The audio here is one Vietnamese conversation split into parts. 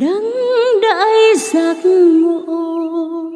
đấng đại giác ngộ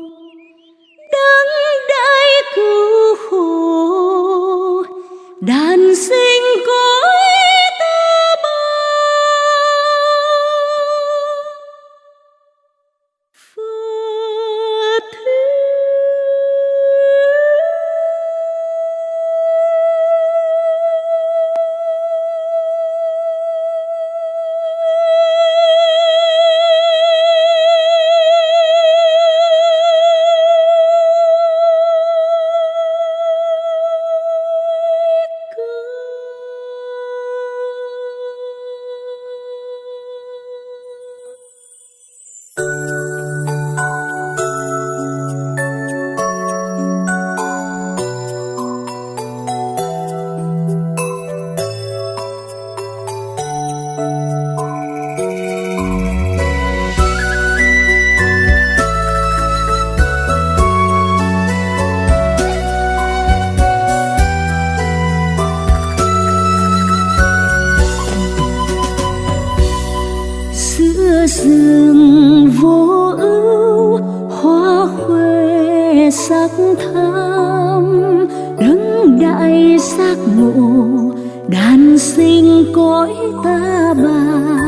rừng vô ưu, hoa khuê sắc thắm. Đứng đại giác ngộ, đàn sinh cõi ta bà.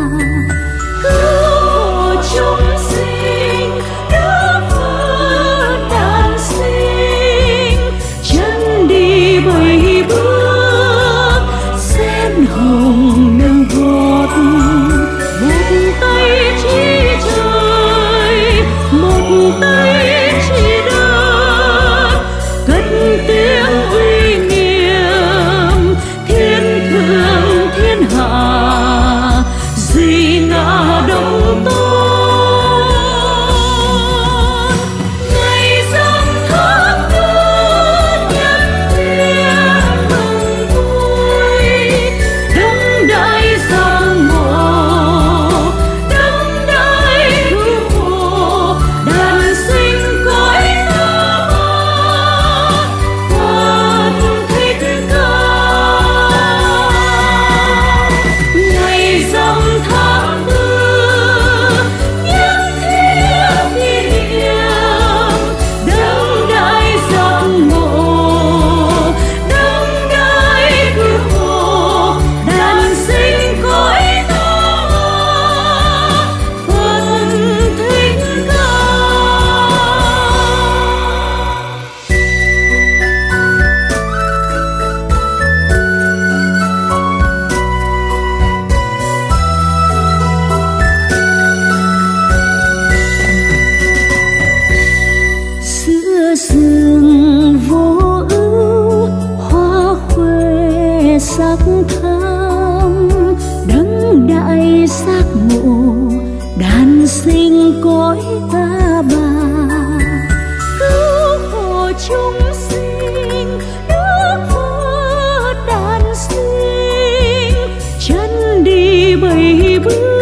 从头 bầy bước